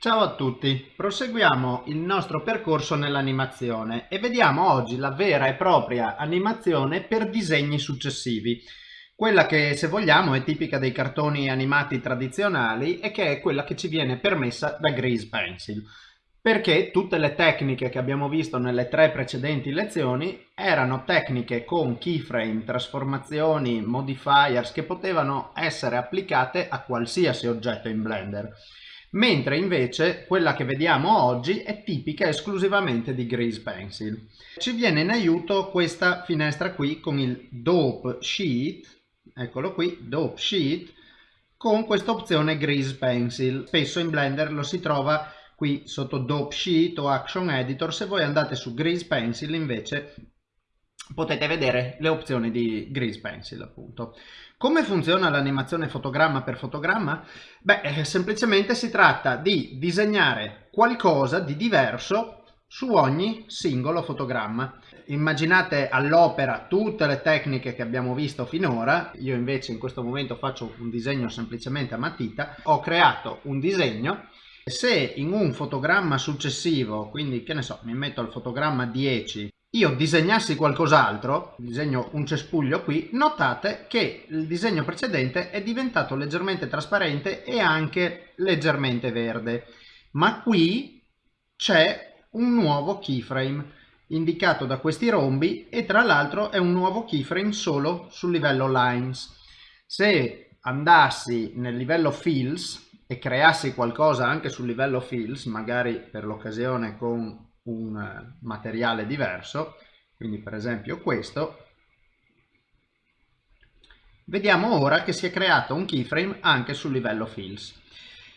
Ciao a tutti, proseguiamo il nostro percorso nell'animazione e vediamo oggi la vera e propria animazione per disegni successivi. Quella che se vogliamo è tipica dei cartoni animati tradizionali e che è quella che ci viene permessa da Grease Pencil perché tutte le tecniche che abbiamo visto nelle tre precedenti lezioni erano tecniche con keyframe, trasformazioni, modifiers che potevano essere applicate a qualsiasi oggetto in Blender mentre invece quella che vediamo oggi è tipica esclusivamente di Grease Pencil. Ci viene in aiuto questa finestra qui con il Dope Sheet, eccolo qui, Dope Sheet, con questa opzione Grease Pencil. Spesso in Blender lo si trova qui sotto Dope Sheet o Action Editor, se voi andate su Grease Pencil invece potete vedere le opzioni di Grease Pencil appunto. Come funziona l'animazione fotogramma per fotogramma? Beh, eh, semplicemente si tratta di disegnare qualcosa di diverso su ogni singolo fotogramma. Immaginate all'opera tutte le tecniche che abbiamo visto finora, io invece in questo momento faccio un disegno semplicemente a matita, ho creato un disegno se in un fotogramma successivo, quindi che ne so, mi metto al fotogramma 10 io disegnassi qualcos'altro, disegno un cespuglio qui, notate che il disegno precedente è diventato leggermente trasparente e anche leggermente verde. Ma qui c'è un nuovo keyframe indicato da questi rombi e tra l'altro è un nuovo keyframe solo sul livello lines. Se andassi nel livello fills e creassi qualcosa anche sul livello fills, magari per l'occasione con un materiale diverso, quindi per esempio questo, vediamo ora che si è creato un keyframe anche sul livello fills.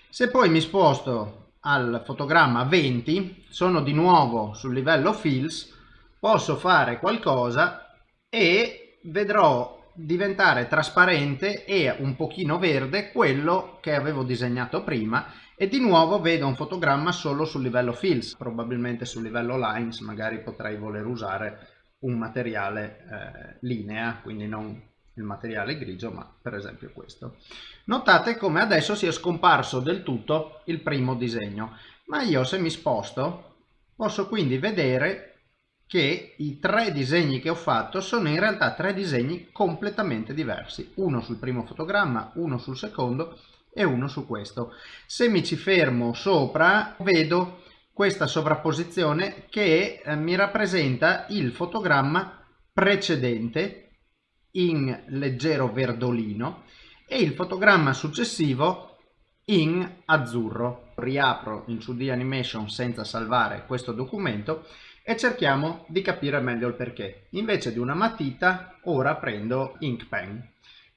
Se poi mi sposto al fotogramma 20, sono di nuovo sul livello fills, posso fare qualcosa e vedrò diventare trasparente e un pochino verde quello che avevo disegnato prima e di nuovo vedo un fotogramma solo sul livello fills, probabilmente sul livello lines magari potrei voler usare un materiale eh, linea, quindi non il materiale grigio, ma per esempio questo. Notate come adesso si è scomparso del tutto il primo disegno, ma io se mi sposto posso quindi vedere che i tre disegni che ho fatto sono in realtà tre disegni completamente diversi, uno sul primo fotogramma, uno sul secondo e uno su questo. Se mi ci fermo sopra vedo questa sovrapposizione che eh, mi rappresenta il fotogramma precedente in leggero verdolino e il fotogramma successivo in azzurro. Riapro in 2D Animation senza salvare questo documento e cerchiamo di capire meglio il perché. Invece di una matita ora prendo Ink Pen.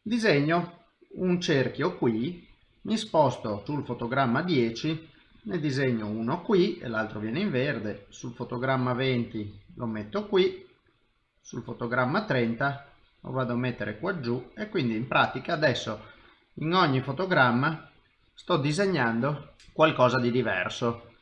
Disegno un cerchio qui mi sposto sul fotogramma 10 ne disegno uno qui e l'altro viene in verde sul fotogramma 20 lo metto qui sul fotogramma 30 lo vado a mettere qua giù e quindi in pratica adesso in ogni fotogramma sto disegnando qualcosa di diverso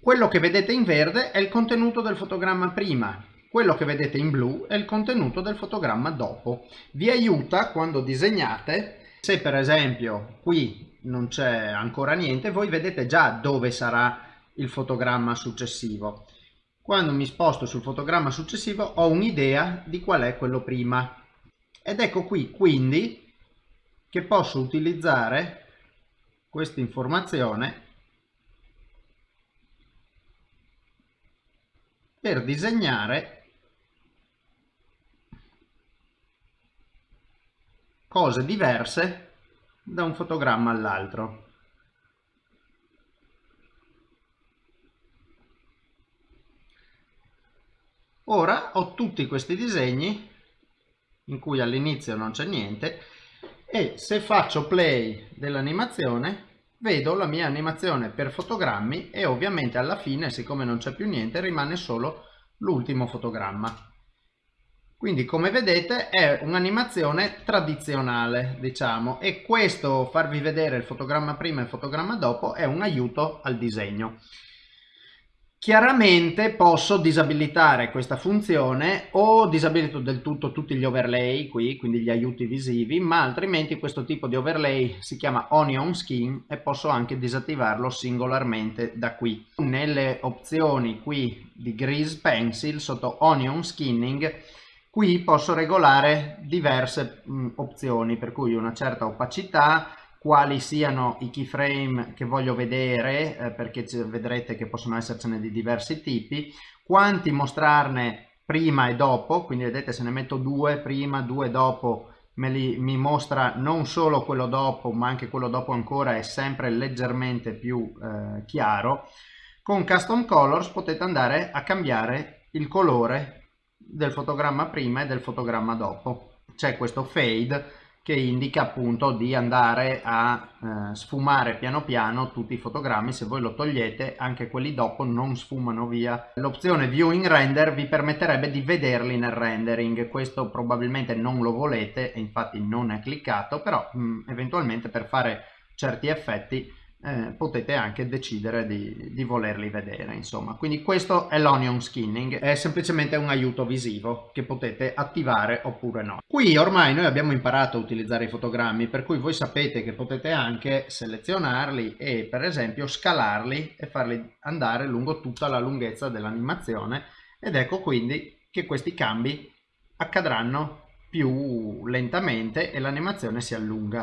quello che vedete in verde è il contenuto del fotogramma prima quello che vedete in blu è il contenuto del fotogramma dopo vi aiuta quando disegnate se per esempio qui non c'è ancora niente, voi vedete già dove sarà il fotogramma successivo. Quando mi sposto sul fotogramma successivo ho un'idea di qual è quello prima. Ed ecco qui quindi che posso utilizzare questa informazione per disegnare cose diverse da un fotogramma all'altro. Ora ho tutti questi disegni in cui all'inizio non c'è niente e se faccio play dell'animazione vedo la mia animazione per fotogrammi e ovviamente alla fine siccome non c'è più niente rimane solo l'ultimo fotogramma. Quindi come vedete è un'animazione tradizionale, diciamo, e questo farvi vedere il fotogramma prima e il fotogramma dopo è un aiuto al disegno. Chiaramente posso disabilitare questa funzione o disabilito del tutto tutti gli overlay qui, quindi gli aiuti visivi, ma altrimenti questo tipo di overlay si chiama Onion Skin e posso anche disattivarlo singolarmente da qui. Nelle opzioni qui di Grease Pencil sotto Onion Skinning qui posso regolare diverse mh, opzioni per cui una certa opacità, quali siano i keyframe che voglio vedere eh, perché vedrete che possono essercene di diversi tipi quanti mostrarne prima e dopo quindi vedete se ne metto due prima due dopo me li, mi mostra non solo quello dopo ma anche quello dopo ancora è sempre leggermente più eh, chiaro. Con custom colors potete andare a cambiare il colore del fotogramma prima e del fotogramma dopo. C'è questo fade che indica appunto di andare a eh, sfumare piano piano tutti i fotogrammi. Se voi lo togliete anche quelli dopo non sfumano via. L'opzione viewing render vi permetterebbe di vederli nel rendering. Questo probabilmente non lo volete e infatti non è cliccato però mh, mm, eventualmente per fare certi effetti eh, potete anche decidere di, di, volerli vedere insomma. Quindi questo è l'onion skinning è semplicemente un aiuto visivo che potete attivare oppure no. Qui ormai noi abbiamo imparato a utilizzare i fotogrammi per cui voi sapete che potete anche selezionarli e per esempio scalarli e farli andare lungo tutta la lunghezza dell'animazione ed ecco quindi che questi cambi accadranno più lentamente e l'animazione si allunga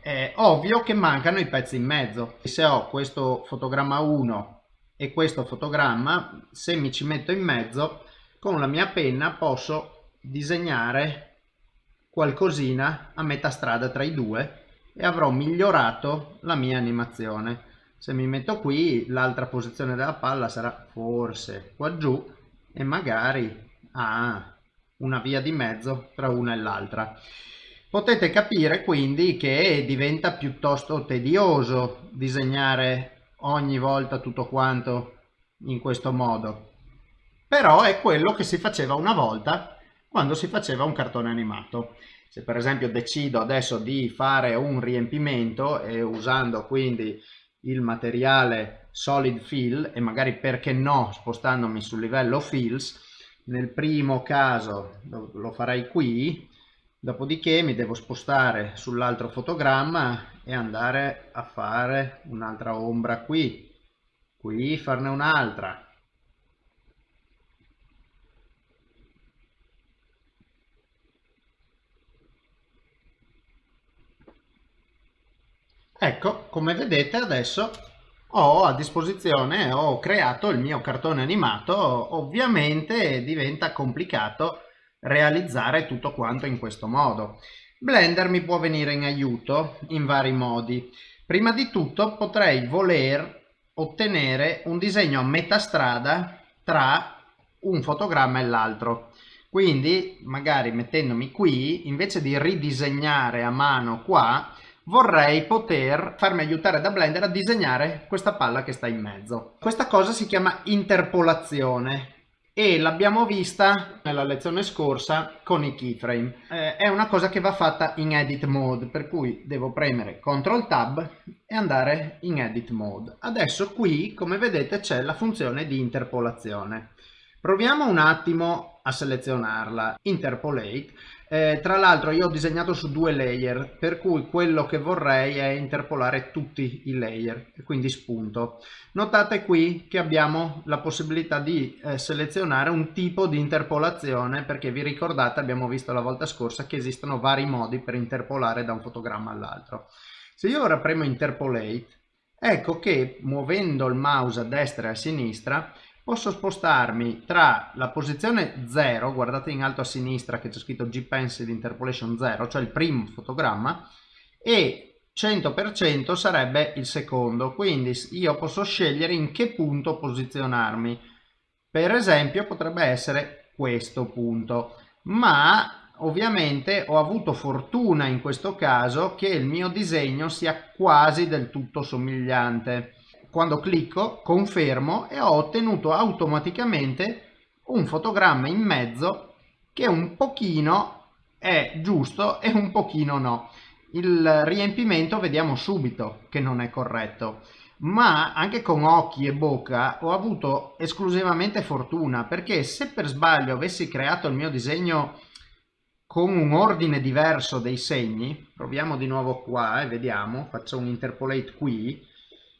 è ovvio che mancano i pezzi in mezzo. Se ho questo fotogramma 1 e questo fotogramma, se mi ci metto in mezzo, con la mia penna posso disegnare qualcosina a metà strada tra i due e avrò migliorato la mia animazione. Se mi metto qui, l'altra posizione della palla sarà forse qua giù e magari ha una via di mezzo tra una e l'altra. Potete capire quindi che diventa piuttosto tedioso disegnare ogni volta tutto quanto in questo modo. Però è quello che si faceva una volta quando si faceva un cartone animato. Se per esempio decido adesso di fare un riempimento e usando quindi il materiale solid fill e magari perché no spostandomi sul livello fills, nel primo caso lo farei qui dopodiché mi devo spostare sull'altro fotogramma e andare a fare un'altra ombra qui. Qui farne un'altra. Ecco come vedete adesso ho a disposizione ho creato il mio cartone animato ovviamente diventa complicato realizzare tutto quanto in questo modo. Blender mi può venire in aiuto in vari modi. Prima di tutto potrei voler ottenere un disegno a metà strada tra un fotogramma e l'altro. Quindi magari mettendomi qui, invece di ridisegnare a mano qua, vorrei poter farmi aiutare da Blender a disegnare questa palla che sta in mezzo. Questa cosa si chiama interpolazione e l'abbiamo vista nella lezione scorsa con i keyframe. Eh, è una cosa che va fatta in edit mode, per cui devo premere CTRL Tab e andare in edit mode. Adesso qui, come vedete, c'è la funzione di interpolazione. Proviamo un attimo a selezionarla, Interpolate, eh, tra l'altro io ho disegnato su due layer, per cui quello che vorrei è interpolare tutti i layer, quindi spunto. Notate qui che abbiamo la possibilità di eh, selezionare un tipo di interpolazione, perché vi ricordate, abbiamo visto la volta scorsa, che esistono vari modi per interpolare da un fotogramma all'altro. Se io ora premo Interpolate, ecco che muovendo il mouse a destra e a sinistra, posso spostarmi tra la posizione 0, guardate in alto a sinistra che c'è scritto G-Pencil Interpolation 0, cioè il primo fotogramma, e 100% sarebbe il secondo, quindi io posso scegliere in che punto posizionarmi. Per esempio potrebbe essere questo punto, ma ovviamente ho avuto fortuna in questo caso che il mio disegno sia quasi del tutto somigliante quando clicco confermo e ho ottenuto automaticamente un fotogramma in mezzo che un pochino è giusto e un pochino no. Il riempimento vediamo subito che non è corretto ma anche con occhi e bocca ho avuto esclusivamente fortuna perché se per sbaglio avessi creato il mio disegno con un ordine diverso dei segni proviamo di nuovo qua e vediamo faccio un interpolate qui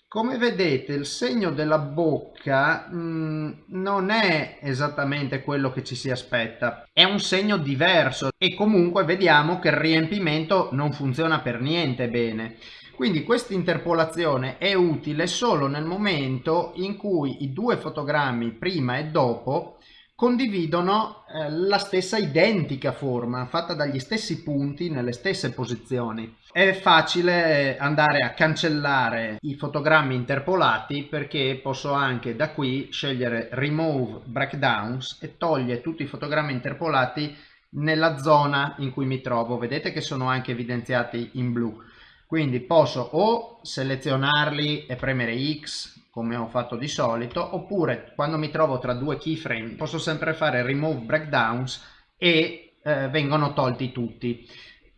come vedete il segno della bocca mh, mm, non è esattamente quello che ci si aspetta. È un segno diverso e comunque vediamo che il riempimento non funziona per niente bene. Quindi questa interpolazione è utile solo nel momento in cui i due fotogrammi prima e dopo condividono eh, la stessa identica forma fatta dagli stessi punti nelle stesse posizioni. È facile andare a cancellare i fotogrammi interpolati perché posso anche da qui scegliere remove breakdowns e toglie tutti i fotogrammi interpolati nella zona in cui mi trovo. Vedete che sono anche evidenziati in blu quindi posso o selezionarli e premere X come ho fatto di solito oppure quando mi trovo tra due keyframe posso sempre fare remove breakdowns e eh, vengono tolti tutti.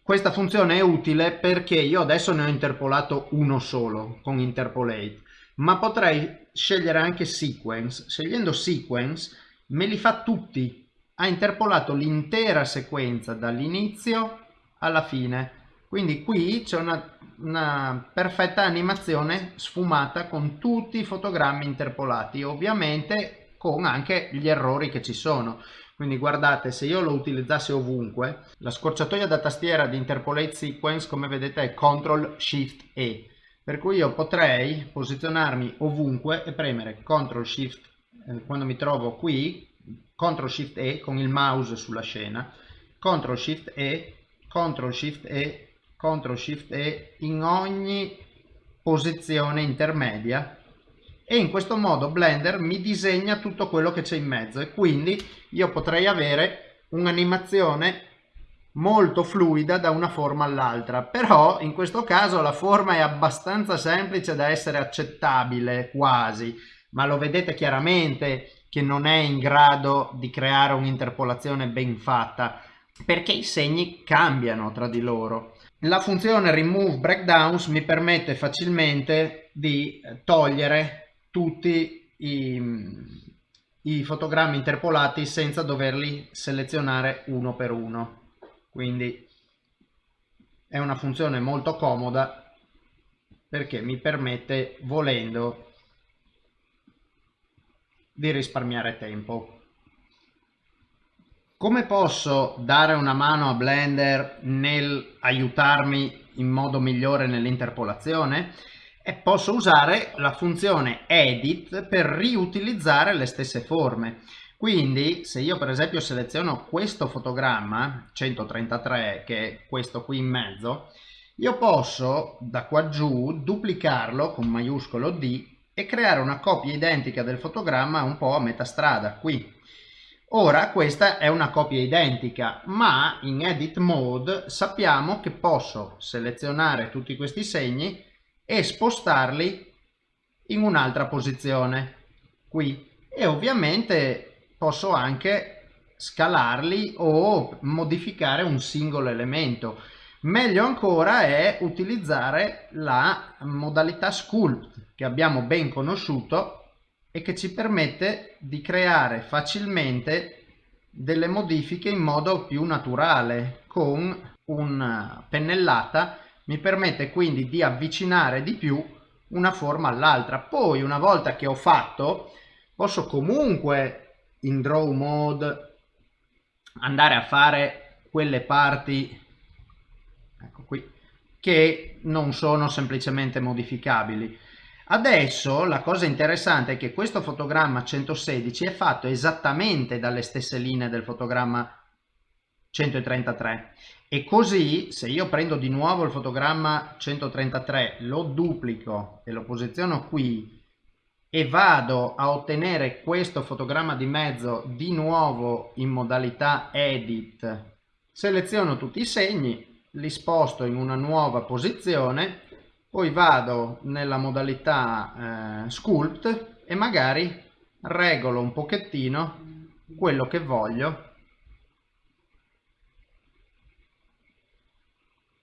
Questa funzione è utile perché io adesso ne ho interpolato uno solo con interpolate ma potrei scegliere anche sequence. Scegliendo sequence me li fa tutti. Ha interpolato l'intera sequenza dall'inizio alla fine quindi qui c'è una, una, perfetta animazione sfumata con tutti i fotogrammi interpolati ovviamente con anche gli errori che ci sono. Quindi guardate se io lo utilizzassi ovunque la scorciatoia da tastiera di interpolate sequence come vedete è CTRL SHIFT E. Per cui io potrei posizionarmi ovunque e premere CTRL SHIFT eh, quando mi trovo qui CTRL SHIFT E con il mouse sulla scena CTRL SHIFT E CTRL SHIFT E CTRL SHIFT E in ogni posizione intermedia e in questo modo Blender mi disegna tutto quello che c'è in mezzo e quindi io potrei avere un'animazione molto fluida da una forma all'altra. Però in questo caso la forma è abbastanza semplice da essere accettabile quasi ma lo vedete chiaramente che non è in grado di creare un'interpolazione ben fatta perché i segni cambiano tra di loro la funzione remove breakdowns mi permette facilmente di togliere tutti i, i fotogrammi interpolati senza doverli selezionare uno per uno. Quindi è una funzione molto comoda perché mi permette volendo di risparmiare tempo come posso dare una mano a Blender nel aiutarmi in modo migliore nell'interpolazione? E posso usare la funzione edit per riutilizzare le stesse forme. Quindi se io per esempio seleziono questo fotogramma 133 che è questo qui in mezzo, io posso da qua giù duplicarlo con maiuscolo D e creare una copia identica del fotogramma un po' a metà strada qui Ora questa è una copia identica, ma in Edit Mode sappiamo che posso selezionare tutti questi segni e spostarli in un'altra posizione, qui. E ovviamente posso anche scalarli o modificare un singolo elemento. Meglio ancora è utilizzare la modalità Sculpt, che abbiamo ben conosciuto e che ci permette di creare facilmente delle modifiche in modo più naturale. Con una pennellata mi permette quindi di avvicinare di più una forma all'altra. Poi una volta che ho fatto posso comunque in draw mode andare a fare quelle parti ecco qui che non sono semplicemente modificabili Adesso la cosa interessante è che questo fotogramma 116 è fatto esattamente dalle stesse linee del fotogramma 133 e così se io prendo di nuovo il fotogramma 133 lo duplico e lo posiziono qui e vado a ottenere questo fotogramma di mezzo di nuovo in modalità edit seleziono tutti i segni li sposto in una nuova posizione poi vado nella modalità eh, sculpt e magari regolo un pochettino quello che voglio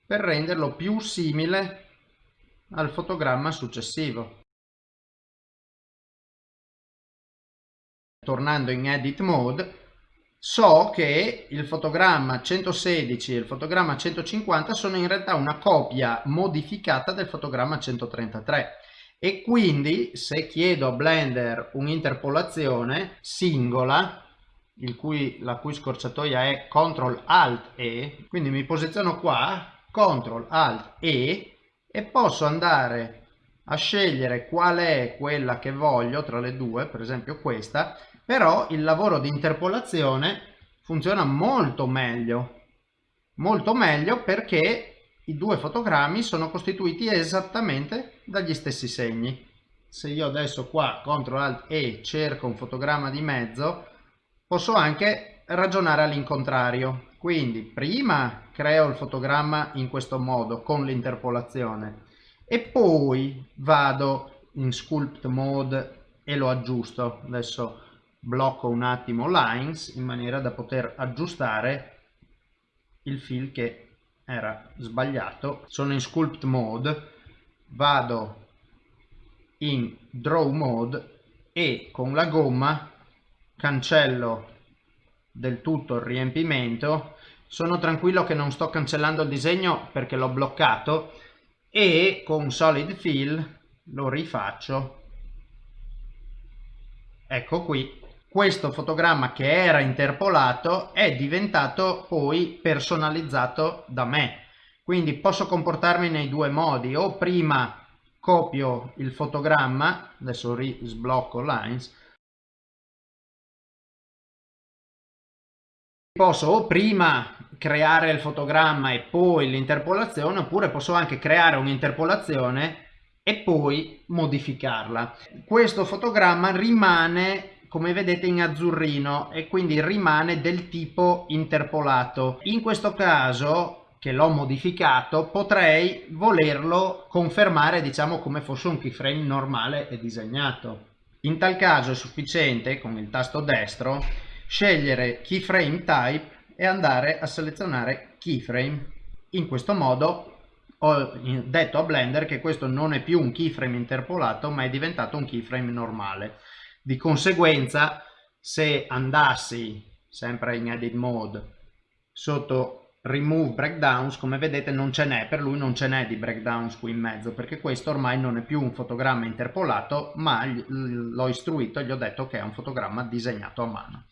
per renderlo più simile al fotogramma successivo. Tornando in Edit Mode so che il fotogramma 116 e il fotogramma 150 sono in realtà una copia modificata del fotogramma 133 e quindi se chiedo a Blender un'interpolazione singola cui, la cui scorciatoia è CTRL ALT E quindi mi posiziono qua CTRL ALT E e posso andare a scegliere qual è quella che voglio tra le due per esempio questa però il lavoro di interpolazione funziona molto meglio. Molto meglio perché i due fotogrammi sono costituiti esattamente dagli stessi segni. Se io adesso qua CTRL ALT E cerco un fotogramma di mezzo posso anche ragionare all'incontrario. Quindi prima creo il fotogramma in questo modo con l'interpolazione e poi vado in sculpt mode e lo aggiusto. Adesso blocco un attimo lines in maniera da poter aggiustare il fill che era sbagliato. Sono in sculpt mode vado in draw mode e con la gomma cancello del tutto il riempimento. Sono tranquillo che non sto cancellando il disegno perché l'ho bloccato e con solid fill lo rifaccio. Ecco qui questo fotogramma che era interpolato è diventato poi personalizzato da me. Quindi posso comportarmi nei due modi. O prima copio il fotogramma adesso sblocco lines. Posso o prima creare il fotogramma e poi l'interpolazione oppure posso anche creare un'interpolazione e poi modificarla. Questo fotogramma rimane come vedete in azzurrino e quindi rimane del tipo interpolato. In questo caso che l'ho modificato potrei volerlo confermare diciamo come fosse un keyframe normale e disegnato. In tal caso è sufficiente con il tasto destro scegliere keyframe type e andare a selezionare keyframe. In questo modo ho detto a Blender che questo non è più un keyframe interpolato ma è diventato un keyframe normale di conseguenza se andassi sempre in edit mode sotto remove breakdowns come vedete non ce n'è. Per lui non ce n'è di breakdowns qui in mezzo perché questo ormai non è più un fotogramma interpolato ma l'ho istruito e gli ho detto che è un fotogramma disegnato a mano.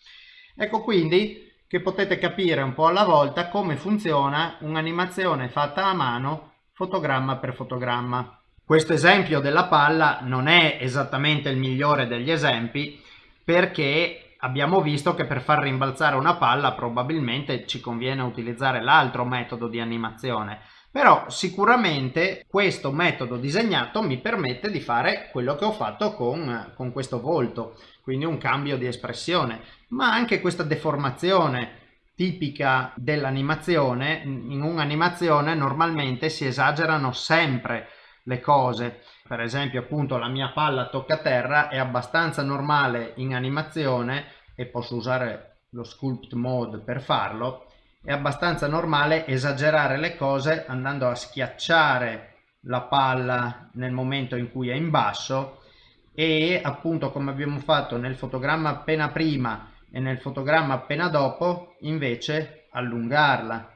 Ecco quindi che potete capire un po' alla volta come funziona un'animazione fatta a mano fotogramma per fotogramma questo esempio della palla non è esattamente il migliore degli esempi perché abbiamo visto che per far rimbalzare una palla probabilmente ci conviene utilizzare l'altro metodo di animazione. Però sicuramente questo metodo disegnato mi permette di fare quello che ho fatto con, con questo volto quindi un cambio di espressione. Ma anche questa deformazione tipica dell'animazione in un'animazione normalmente si esagerano sempre le cose. Per esempio appunto la mia palla tocca terra è abbastanza normale in animazione e posso usare lo sculpt mode per farlo è abbastanza normale esagerare le cose andando a schiacciare la palla nel momento in cui è in basso e appunto come abbiamo fatto nel fotogramma appena prima e nel fotogramma appena dopo invece allungarla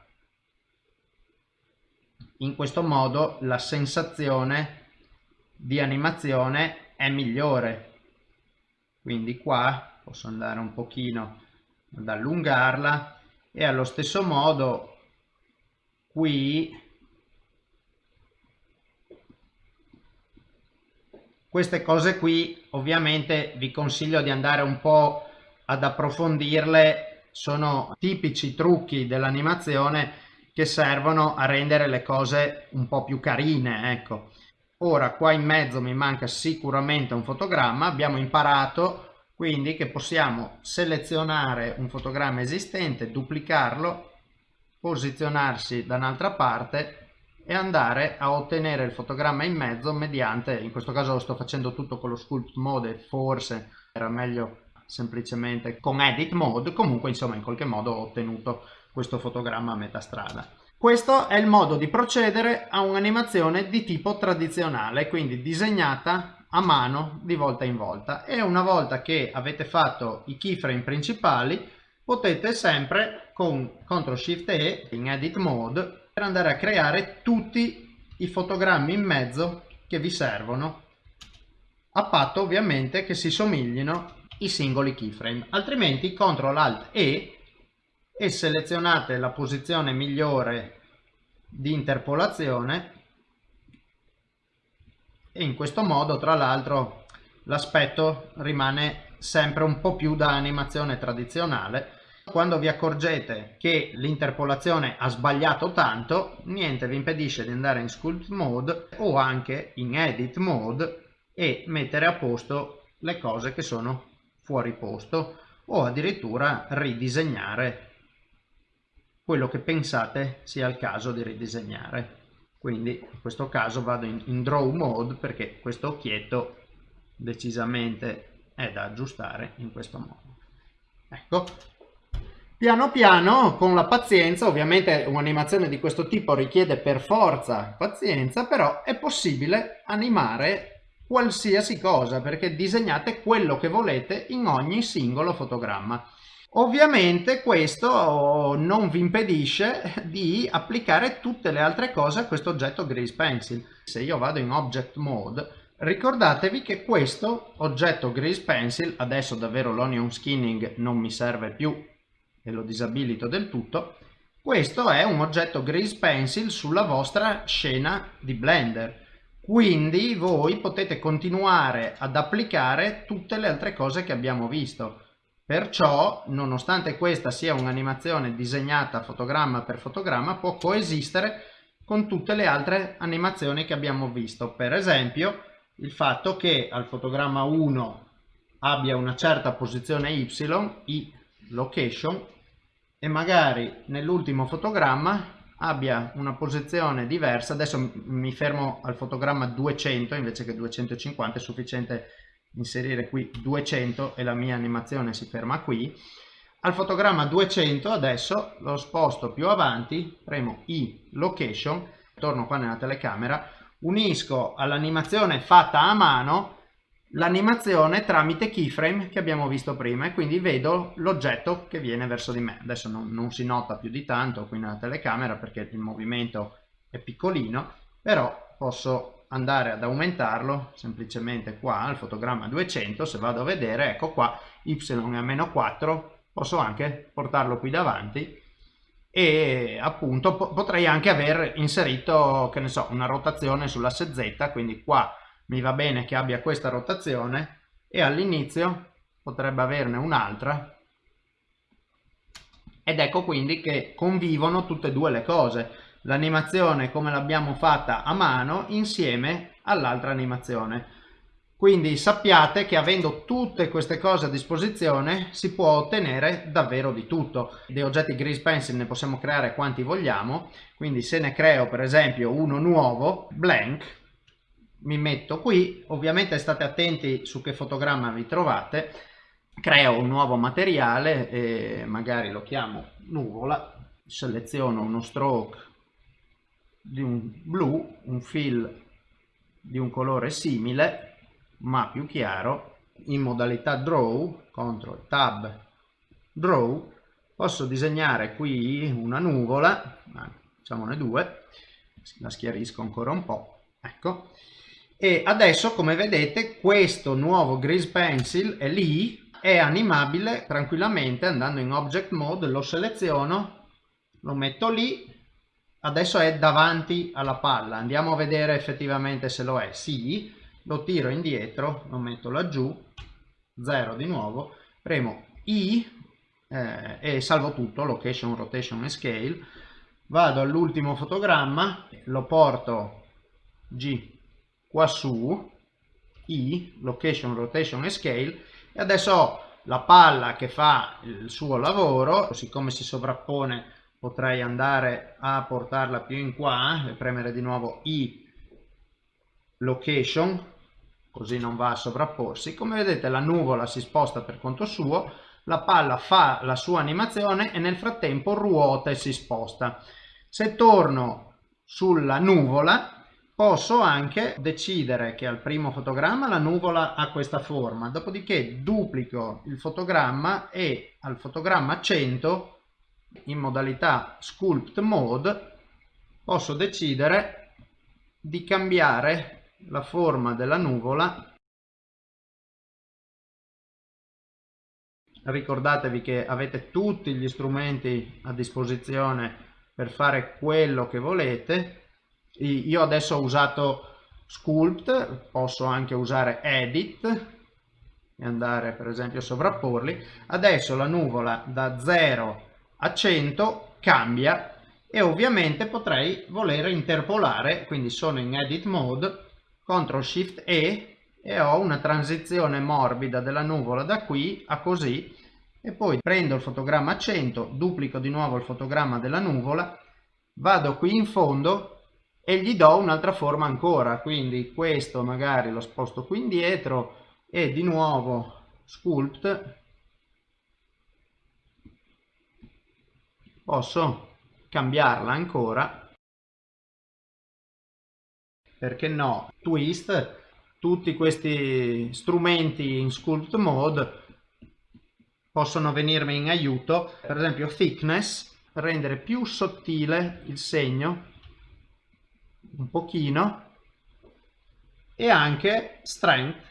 in questo modo la sensazione di animazione è migliore. Quindi qua posso andare un pochino ad allungarla e allo stesso modo qui queste cose qui ovviamente vi consiglio di andare un po' ad approfondirle. Sono tipici trucchi dell'animazione che servono a rendere le cose un po' più carine, ecco. Ora qua in mezzo mi manca sicuramente un fotogramma, abbiamo imparato quindi che possiamo selezionare un fotogramma esistente, duplicarlo, posizionarsi da un'altra parte e andare a ottenere il fotogramma in mezzo mediante, in questo caso lo sto facendo tutto con lo sculpt mode, forse era meglio semplicemente con edit mode, comunque insomma in qualche modo ho ottenuto questo fotogramma a metà strada. Questo è il modo di procedere a un'animazione di tipo tradizionale, quindi disegnata a mano di volta in volta e una volta che avete fatto i keyframe principali potete sempre con CTRL SHIFT E in Edit Mode per andare a creare tutti i fotogrammi in mezzo che vi servono a patto ovviamente che si somiglino i singoli keyframe altrimenti CTRL ALT E e selezionate la posizione migliore di interpolazione e in questo modo tra l'altro l'aspetto rimane sempre un po' più da animazione tradizionale. Quando vi accorgete che l'interpolazione ha sbagliato tanto niente vi impedisce di andare in sculpt mode o anche in edit mode e mettere a posto le cose che sono fuori posto o addirittura ridisegnare quello che pensate sia il caso di ridisegnare. Quindi in questo caso vado in, in draw mode perché questo occhietto decisamente è da aggiustare in questo modo. Ecco. Piano piano con la pazienza ovviamente un'animazione di questo tipo richiede per forza pazienza però è possibile animare qualsiasi cosa perché disegnate quello che volete in ogni singolo fotogramma Ovviamente questo non vi impedisce di applicare tutte le altre cose a questo oggetto Grease Pencil. Se io vado in Object Mode, ricordatevi che questo oggetto Grease Pencil, adesso davvero l'onion skinning non mi serve più e lo disabilito del tutto, questo è un oggetto Grease Pencil sulla vostra scena di Blender. Quindi voi potete continuare ad applicare tutte le altre cose che abbiamo visto Perciò, nonostante questa sia un'animazione disegnata fotogramma per fotogramma, può coesistere con tutte le altre animazioni che abbiamo visto. Per esempio, il fatto che al fotogramma 1 abbia una certa posizione y, i location, e magari nell'ultimo fotogramma abbia una posizione diversa. Adesso mi fermo al fotogramma 200 invece che 250, è sufficiente inserire qui 200 e la mia animazione si ferma qui. Al fotogramma 200 adesso lo sposto più avanti premo i location torno qua nella telecamera unisco all'animazione fatta a mano l'animazione tramite keyframe che abbiamo visto prima e quindi vedo l'oggetto che viene verso di me. Adesso non, non si nota più di tanto qui nella telecamera perché il movimento è piccolino però posso andare ad aumentarlo semplicemente qua al fotogramma 200 se vado a vedere ecco qua y a meno 4 posso anche portarlo qui davanti e appunto po potrei anche aver inserito che ne so una rotazione sull'asse z quindi qua mi va bene che abbia questa rotazione e all'inizio potrebbe averne un'altra. Ed ecco quindi che convivono tutte e due le cose l'animazione come l'abbiamo fatta a mano insieme all'altra animazione. Quindi sappiate che avendo tutte queste cose a disposizione si può ottenere davvero di tutto. Dei oggetti Grease Pencil ne possiamo creare quanti vogliamo, quindi se ne creo per esempio uno nuovo, blank, mi metto qui, ovviamente state attenti su che fotogramma vi trovate, creo un nuovo materiale e magari lo chiamo nuvola, seleziono uno stroke di un blu, un fill di un colore simile ma più chiaro in modalità draw, CTRL tab draw, posso disegnare qui una nuvola, facciamone due, la schiarisco ancora un po', ecco, e adesso come vedete questo nuovo grease pencil è lì, è animabile tranquillamente andando in object mode, lo seleziono, lo metto lì adesso è davanti alla palla. Andiamo a vedere effettivamente se lo è. Sì lo tiro indietro lo metto laggiù. 0 di nuovo. Premo i eh, e salvo tutto. Location rotation e scale. Vado all'ultimo fotogramma lo porto g qua su i location rotation e scale. E adesso ho la palla che fa il suo lavoro. Siccome si sovrappone potrei andare a portarla più in qua e premere di nuovo i location così non va a sovrapporsi. Come vedete la nuvola si sposta per conto suo la palla fa la sua animazione e nel frattempo ruota e si sposta. Se torno sulla nuvola posso anche decidere che al primo fotogramma la nuvola ha questa forma, dopodiché duplico il fotogramma e al fotogramma 100 in modalità sculpt mode posso decidere di cambiare la forma della nuvola. Ricordatevi che avete tutti gli strumenti a disposizione per fare quello che volete. Io adesso ho usato sculpt posso anche usare edit e andare per esempio a sovrapporli. Adesso la nuvola da 0 a 100 cambia e ovviamente potrei voler interpolare quindi sono in edit mode CTRL SHIFT E e ho una transizione morbida della nuvola da qui a così e poi prendo il fotogramma a 100 duplico di nuovo il fotogramma della nuvola vado qui in fondo e gli do un'altra forma ancora quindi questo magari lo sposto qui indietro e di nuovo sculpt posso cambiarla ancora? Perché no? Twist tutti questi strumenti in sculpt mode possono venirmi in aiuto. Per esempio thickness rendere più sottile il segno un pochino e anche strength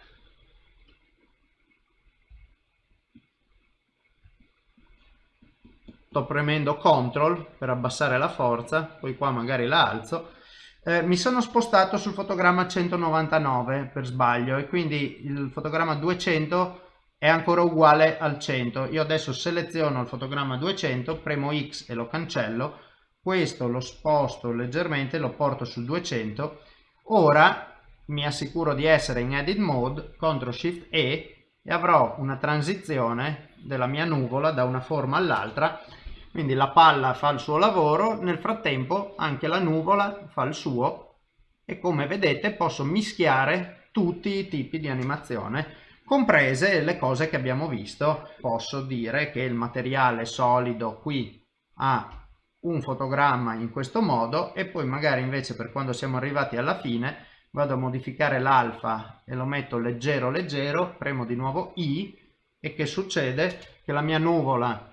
sto premendo CTRL per abbassare la forza poi qua magari la alzo. Eh, mi sono spostato sul fotogramma 199 per sbaglio e quindi il fotogramma 200 è ancora uguale al 100 io adesso seleziono il fotogramma 200 premo X e lo cancello. Questo lo sposto leggermente lo porto sul 200 ora mi assicuro di essere in edit mode CTRL SHIFT E e avrò una transizione della mia nuvola da una forma all'altra quindi la palla fa il suo lavoro nel frattempo anche la nuvola fa il suo. E come vedete posso mischiare tutti i tipi di animazione comprese le cose che abbiamo visto. Posso dire che il materiale solido qui ha un fotogramma in questo modo e poi magari invece per quando siamo arrivati alla fine vado a modificare l'alfa e lo metto leggero leggero premo di nuovo i e che succede? Che la mia nuvola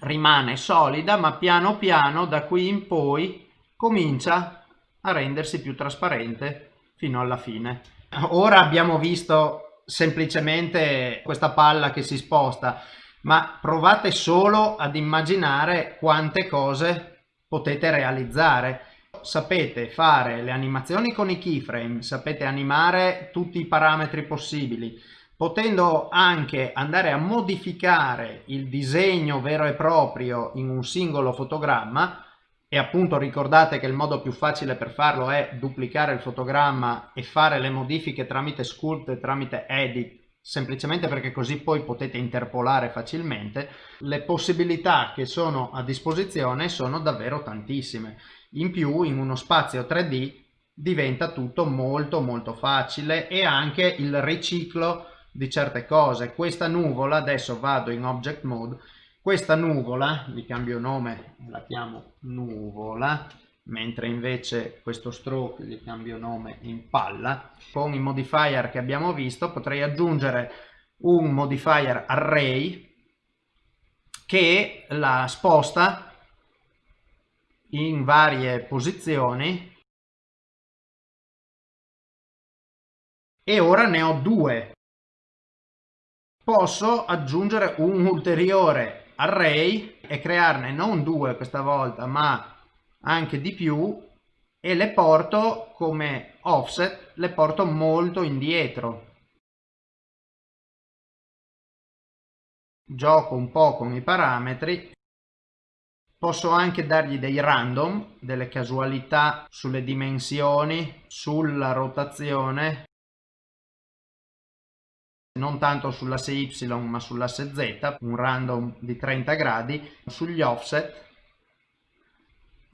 rimane solida ma piano piano da qui in poi comincia a rendersi più trasparente fino alla fine ora abbiamo visto semplicemente questa palla che si sposta ma provate solo ad immaginare quante cose potete realizzare. Sapete fare le animazioni con i keyframe, sapete animare tutti i parametri possibili, potendo anche andare a modificare il disegno vero e proprio in un singolo fotogramma e appunto ricordate che il modo più facile per farlo è duplicare il fotogramma e fare le modifiche tramite sculpt e tramite edit semplicemente perché così poi potete interpolare facilmente, le possibilità che sono a disposizione sono davvero tantissime. In più in uno spazio 3D diventa tutto molto molto facile e anche il riciclo di certe cose. Questa nuvola, adesso vado in Object Mode, questa nuvola, gli cambio nome, la chiamo nuvola, mentre invece questo stroke gli cambio nome in palla. Con i modifier che abbiamo visto potrei aggiungere un modifier array che la sposta in varie posizioni. E ora ne ho due posso aggiungere un ulteriore array e crearne non due questa volta ma anche di più e le porto come offset le porto molto indietro. Gioco un po' con i parametri. Posso anche dargli dei random delle casualità sulle dimensioni sulla rotazione non tanto sull'asse y ma sull'asse z un random di 30 gradi sugli offset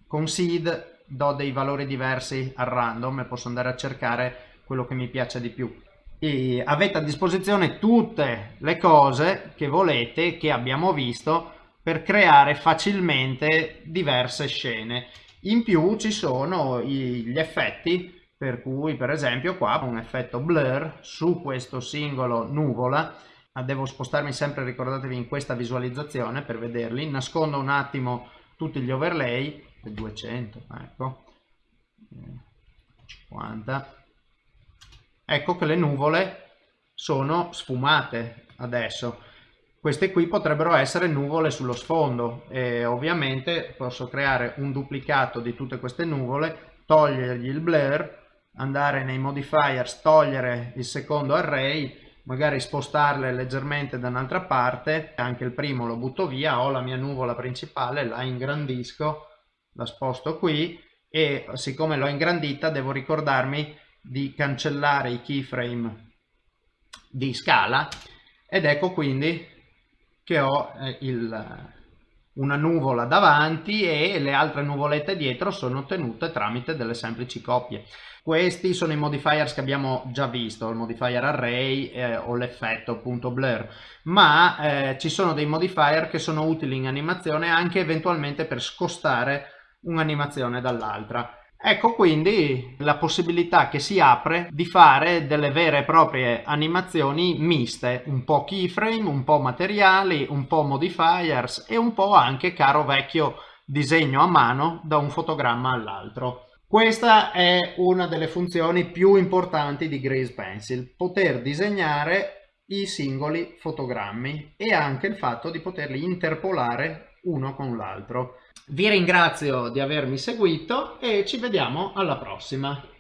con seed do dei valori diversi al random e posso andare a cercare quello che mi piace di più. E avete a disposizione tutte le cose che volete che abbiamo visto per creare facilmente diverse scene. In più ci sono gli effetti per cui per esempio qua un effetto blur su questo singolo nuvola devo spostarmi sempre ricordatevi in questa visualizzazione per vederli. Nascondo un attimo tutti gli overlay 200 ecco 50 ecco che le nuvole sono sfumate adesso. Queste qui potrebbero essere nuvole sullo sfondo e ovviamente posso creare un duplicato di tutte queste nuvole togliergli il blur andare nei modifiers togliere il secondo array magari spostarle leggermente da un'altra parte anche il primo lo butto via ho la mia nuvola principale la ingrandisco la sposto qui e siccome l'ho ingrandita devo ricordarmi di cancellare i keyframe di scala ed ecco quindi che ho eh, il, una nuvola davanti e le altre nuvolette dietro sono ottenute tramite delle semplici coppie. Questi sono i modifiers che abbiamo già visto, il modifier array eh, o l'effetto appunto blur, ma eh, ci sono dei modifier che sono utili in animazione anche eventualmente per scostare un'animazione dall'altra. Ecco quindi la possibilità che si apre di fare delle vere e proprie animazioni miste, un po' keyframe, un po' materiali, un po' modifiers e un po' anche caro vecchio disegno a mano da un fotogramma all'altro. Questa è una delle funzioni più importanti di Grace Pencil, poter disegnare i singoli fotogrammi e anche il fatto di poterli interpolare uno con l'altro. Vi ringrazio di avermi seguito e ci vediamo alla prossima.